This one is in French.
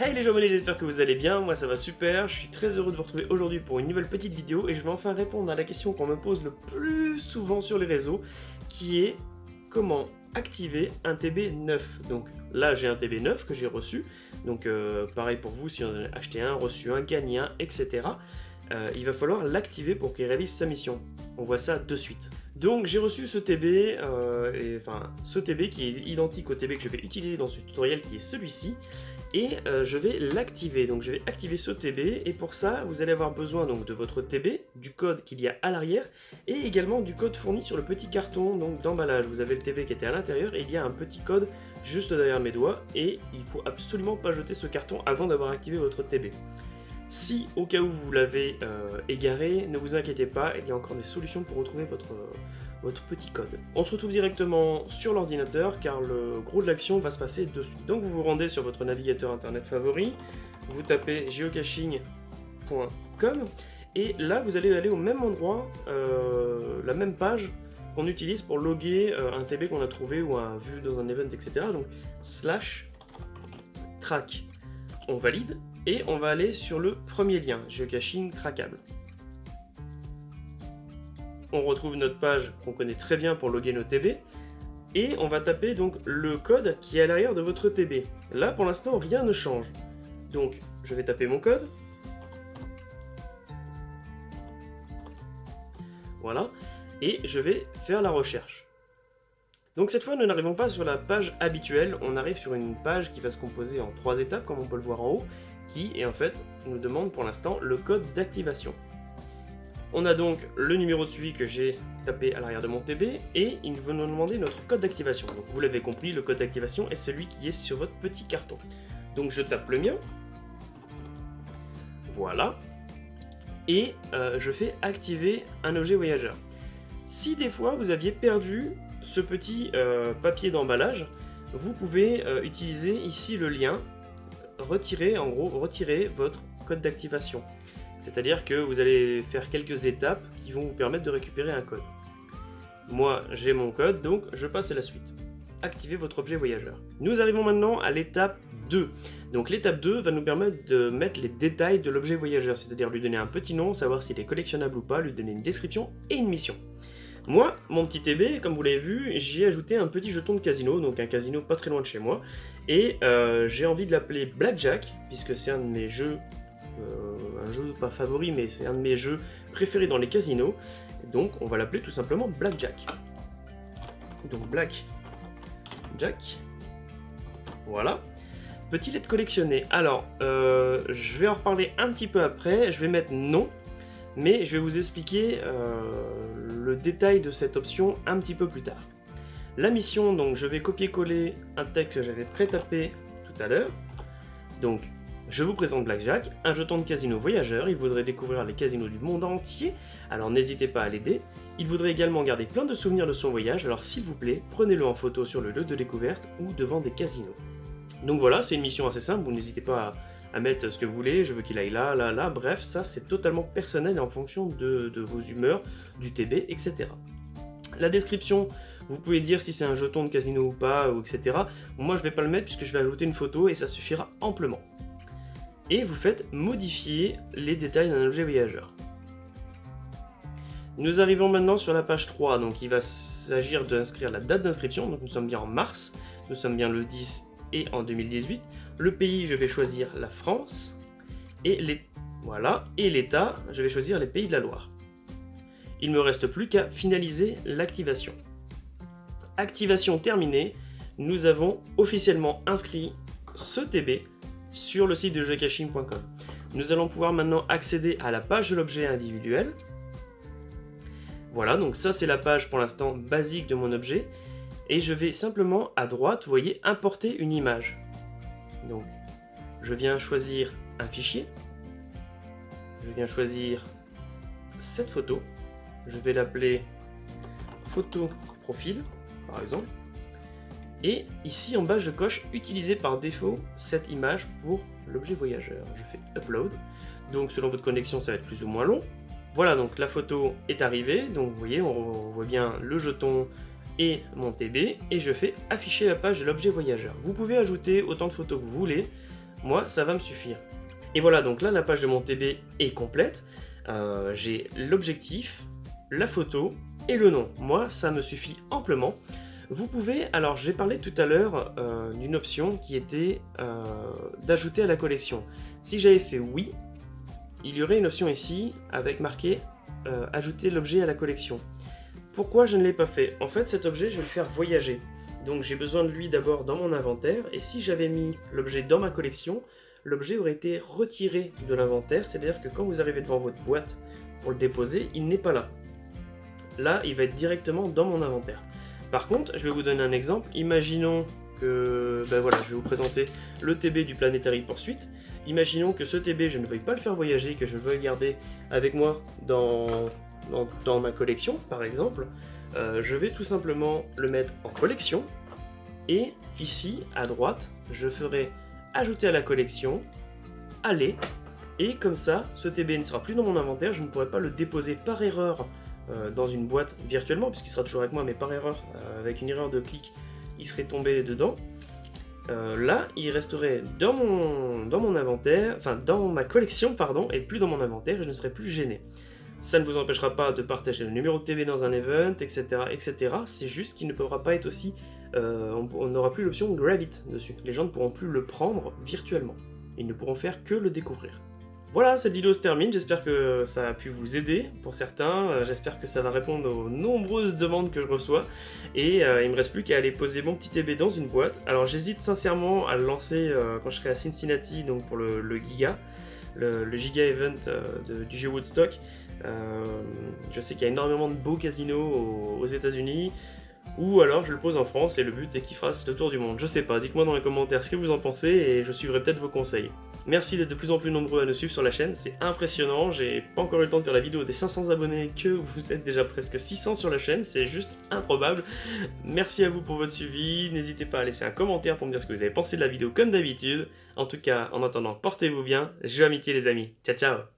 Hey les abonnés, j'espère que vous allez bien, moi ça va super, je suis très heureux de vous retrouver aujourd'hui pour une nouvelle petite vidéo et je vais enfin répondre à la question qu'on me pose le plus souvent sur les réseaux qui est comment activer un TB 9 Donc là j'ai un TB 9 que j'ai reçu, donc euh, pareil pour vous si on a acheté un, reçu un, gagné un, etc. Euh, il va falloir l'activer pour qu'il réalise sa mission. On voit ça de suite. Donc j'ai reçu ce TB, euh, enfin ce TB qui est identique au TB que je vais utiliser dans ce tutoriel qui est celui-ci et euh, je vais l'activer. Donc je vais activer ce TB et pour ça vous allez avoir besoin donc de votre TB, du code qu'il y a à l'arrière et également du code fourni sur le petit carton donc d'emballage. Vous avez le TB qui était à l'intérieur et il y a un petit code juste derrière mes doigts et il faut absolument pas jeter ce carton avant d'avoir activé votre TB. Si au cas où vous l'avez euh, égaré, ne vous inquiétez pas, il y a encore des solutions pour retrouver votre, votre petit code. On se retrouve directement sur l'ordinateur car le gros de l'action va se passer dessus. Donc vous vous rendez sur votre navigateur internet favori, vous tapez geocaching.com et là vous allez aller au même endroit, euh, la même page qu'on utilise pour loguer euh, un TB qu'on a trouvé ou un vu dans un event, etc. Donc slash track. On valide et on va aller sur le premier lien, geocaching trackable. On retrouve notre page qu'on connaît très bien pour loguer nos TB, et on va taper donc le code qui est à l'arrière de votre TB. Là, pour l'instant, rien ne change. Donc, je vais taper mon code. Voilà. Et je vais faire la recherche. Donc cette fois, nous n'arrivons pas sur la page habituelle, on arrive sur une page qui va se composer en trois étapes, comme on peut le voir en haut, qui, en fait, nous demande pour l'instant le code d'activation. On a donc le numéro de suivi que j'ai tapé à l'arrière de mon TB, et il veut nous demander notre code d'activation. Donc vous l'avez compris, le code d'activation est celui qui est sur votre petit carton. Donc je tape le mien, voilà, et euh, je fais activer un objet voyageur. Si des fois vous aviez perdu ce petit euh, papier d'emballage, vous pouvez euh, utiliser ici le lien, retirer en gros, retirer votre code d'activation. C'est-à-dire que vous allez faire quelques étapes qui vont vous permettre de récupérer un code. Moi, j'ai mon code, donc je passe à la suite. Activez votre objet voyageur. Nous arrivons maintenant à l'étape 2. Donc l'étape 2 va nous permettre de mettre les détails de l'objet voyageur, c'est-à-dire lui donner un petit nom, savoir s'il est collectionnable ou pas, lui donner une description et une mission. Moi, mon petit TB, comme vous l'avez vu, j'y ai ajouté un petit jeton de casino, donc un casino pas très loin de chez moi, et euh, j'ai envie de l'appeler Blackjack, puisque c'est un de mes jeux, euh, un jeu pas favori, mais c'est un de mes jeux préférés dans les casinos, donc on va l'appeler tout simplement Blackjack. Donc Black Jack, voilà. Petit lettre collectionné? Alors, euh, je vais en reparler un petit peu après, je vais mettre non, mais je vais vous expliquer le détail de cette option un petit peu plus tard. La mission, donc je vais copier-coller un texte que j'avais pré-tapé tout à l'heure. Donc, je vous présente Blackjack, un jeton de casino voyageur, il voudrait découvrir les casinos du monde entier, alors n'hésitez pas à l'aider. Il voudrait également garder plein de souvenirs de son voyage, alors s'il vous plaît, prenez-le en photo sur le lieu de découverte ou devant des casinos. Donc voilà, c'est une mission assez simple, vous n'hésitez pas à, mettre ce que vous voulez, je veux qu'il aille là, là, là, bref, ça c'est totalement personnel en fonction de, de vos humeurs, du TB, etc. La description, vous pouvez dire si c'est un jeton de casino ou pas, etc. Moi je vais pas le mettre puisque je vais ajouter une photo et ça suffira amplement. Et vous faites modifier les détails d'un objet voyageur. Nous arrivons maintenant sur la page 3, donc il va s'agir d'inscrire la date d'inscription, donc nous sommes bien en mars, nous sommes bien le 10 et en 2018. Le pays, je vais choisir la France, et voilà, et l'État, je vais choisir les pays de la Loire. Il me reste plus qu'à finaliser l'activation. Activation terminée, nous avons officiellement inscrit ce TB sur le site de geocaching.com. Nous allons pouvoir maintenant accéder à la page de l'objet individuel. Voilà, donc ça c'est la page pour l'instant basique de mon objet. Et je vais simplement à droite, vous voyez, importer une image. Donc, je viens choisir un fichier. Je viens choisir cette photo. Je vais l'appeler photo profil, par exemple. Et ici en bas, je coche utiliser par défaut cette image pour l'objet voyageur. Je fais upload. Donc selon votre connexion, ça va être plus ou moins long. Voilà, donc la photo est arrivée. Donc vous voyez, on voit bien le jeton et mon TB. Et je fais afficher la page de l'objet voyageur. Vous pouvez ajouter autant de photos que vous voulez. moi ça va me suffire. Et voilà, donc là la page de mon TB est complète. Euh, j'ai l'objectif, la photo et le nom. Moi ça me suffit amplement. Vous pouvez, alors j'ai parlé tout à l'heure euh, d'une option qui était euh, d'ajouter à la collection. Si j'avais fait oui, il y aurait une option ici avec marqué ajouter l'objet à la collection. Pourquoi je ne l'ai pas fait? En fait cet objet je vais le faire voyager. Donc j'ai besoin de lui d'abord dans mon inventaire, et si j'avais mis l'objet dans ma collection, l'objet aurait été retiré de l'inventaire, c'est-à-dire que quand vous arrivez devant votre boîte pour le déposer, il n'est pas là. Là, il va être directement dans mon inventaire. Par contre, je vais vous donner un exemple. Imaginons que, ben voilà, je vais vous présenter le TB du Planetary Poursuite. Imaginons que ce TB, je ne veuille pas le faire voyager, que je veux le garder avec moi dans, dans, ma collection, par exemple. Euh, je vais tout simplement le mettre en collection, et ici, à droite, je ferai ajouter à la collection, aller, et comme ça, ce TB ne sera plus dans mon inventaire, je ne pourrai pas le déposer par erreur euh, dans une boîte virtuellement, puisqu'il sera toujours avec moi, mais par erreur, euh, avec une erreur de clic, il serait tombé dedans. Euh, là, il resterait dans mon, dans mon inventaire, enfin dans ma collection, pardon, et plus dans mon inventaire, et je ne serai plus gêné. Ça ne vous empêchera pas de partager le numéro de TB dans un event, etc. etc. C'est juste qu'il ne pourra pas être aussi... On n'aura plus l'option Gravit dessus. Les gens ne pourront plus le prendre virtuellement. Ils ne pourront faire que le découvrir. Voilà, cette vidéo se termine, j'espère que ça a pu vous aider pour certains, euh, j'espère que ça va répondre aux nombreuses demandes que je reçois, et euh, il me reste plus qu'à aller poser mon petit TB dans une boîte. Alors j'hésite sincèrement à le lancer quand je serai à Cincinnati, donc pour le, Giga, le, Giga Event du jeu Woodstock, euh, je sais qu'il y a énormément de beaux casinos aux, états unis ou alors je le pose en France et le but est qu'il fasse le tour du monde. Je sais pas, dites-moi dans les commentaires ce que vous en pensez et je suivrai peut-être vos conseils. Merci d'être de plus en plus nombreux à nous suivre sur la chaîne, c'est impressionnant, j'ai pas encore eu le temps de faire la vidéo des 500 abonnés que vous êtes déjà presque 600 sur la chaîne, c'est juste improbable. Merci à vous pour votre suivi, n'hésitez pas à laisser un commentaire pour me dire ce que vous avez pensé de la vidéo comme d'habitude. En tout cas, en attendant, portez-vous bien, jeu amitié les amis, ciao ciao